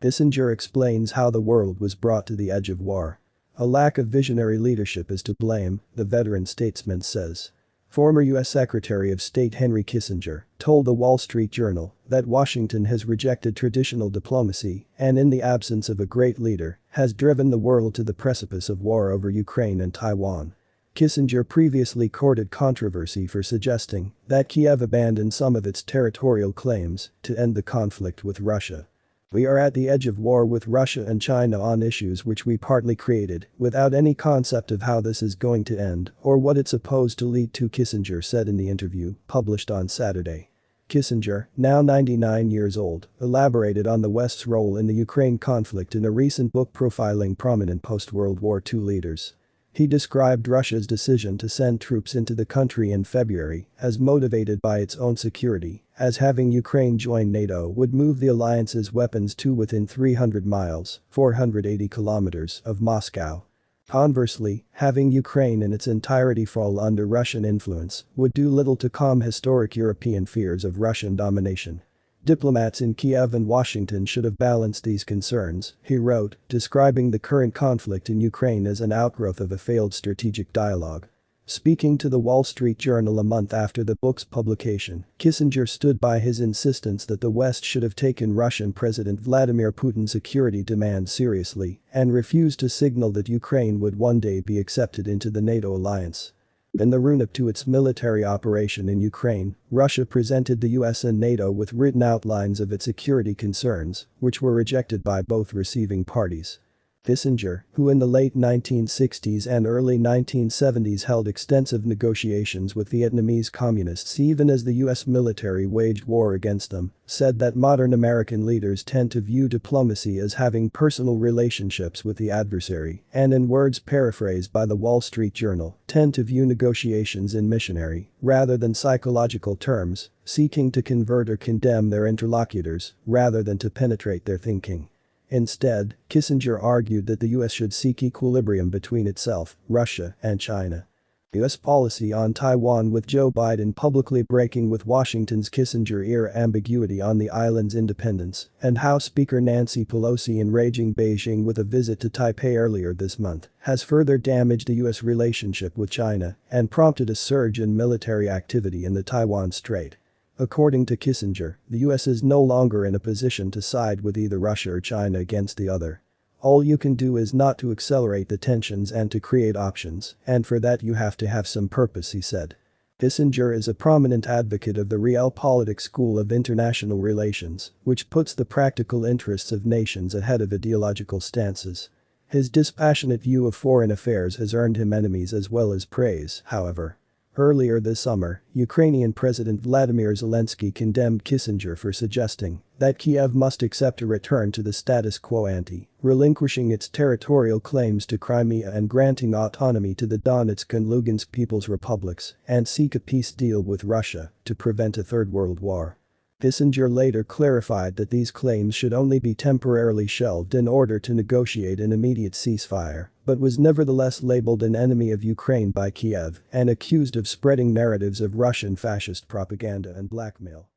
Kissinger explains how the world was brought to the edge of war. A lack of visionary leadership is to blame, the veteran statesman says. Former U.S. Secretary of State Henry Kissinger told the Wall Street Journal that Washington has rejected traditional diplomacy and in the absence of a great leader has driven the world to the precipice of war over Ukraine and Taiwan. Kissinger previously courted controversy for suggesting that Kiev abandoned some of its territorial claims to end the conflict with Russia. We are at the edge of war with Russia and China on issues which we partly created, without any concept of how this is going to end or what it's supposed to lead to Kissinger said in the interview, published on Saturday. Kissinger, now 99 years old, elaborated on the West's role in the Ukraine conflict in a recent book profiling prominent post-World War II leaders. He described Russia's decision to send troops into the country in February as motivated by its own security, as having Ukraine join NATO would move the alliance's weapons to within 300 miles 480 kilometers of Moscow. Conversely, having Ukraine in its entirety fall under Russian influence would do little to calm historic European fears of Russian domination. Diplomats in Kiev and Washington should have balanced these concerns, he wrote, describing the current conflict in Ukraine as an outgrowth of a failed strategic dialogue. Speaking to the Wall Street Journal a month after the book's publication, Kissinger stood by his insistence that the West should have taken Russian President Vladimir Putin's security demands seriously and refused to signal that Ukraine would one day be accepted into the NATO alliance. In the run-up to its military operation in Ukraine, Russia presented the US and NATO with written outlines of its security concerns, which were rejected by both receiving parties. Kissinger, who in the late 1960s and early 1970s held extensive negotiations with Vietnamese communists even as the US military waged war against them, said that modern American leaders tend to view diplomacy as having personal relationships with the adversary and in words paraphrased by the Wall Street Journal, tend to view negotiations in missionary, rather than psychological terms, seeking to convert or condemn their interlocutors rather than to penetrate their thinking. Instead, Kissinger argued that the US should seek equilibrium between itself, Russia, and China. US policy on Taiwan with Joe Biden publicly breaking with Washington's Kissinger-era ambiguity on the island's independence, and House Speaker Nancy Pelosi enraging Beijing with a visit to Taipei earlier this month, has further damaged the US relationship with China and prompted a surge in military activity in the Taiwan Strait. According to Kissinger, the US is no longer in a position to side with either Russia or China against the other. All you can do is not to accelerate the tensions and to create options, and for that you have to have some purpose he said. Kissinger is a prominent advocate of the realpolitik school of international relations, which puts the practical interests of nations ahead of ideological stances. His dispassionate view of foreign affairs has earned him enemies as well as praise, however. Earlier this summer, Ukrainian President Vladimir Zelensky condemned Kissinger for suggesting that Kiev must accept a return to the status quo ante, relinquishing its territorial claims to Crimea and granting autonomy to the Donetsk and Lugansk People's Republics and seek a peace deal with Russia to prevent a third world war. Kissinger later clarified that these claims should only be temporarily shelved in order to negotiate an immediate ceasefire, but was nevertheless labeled an enemy of Ukraine by Kiev and accused of spreading narratives of Russian fascist propaganda and blackmail.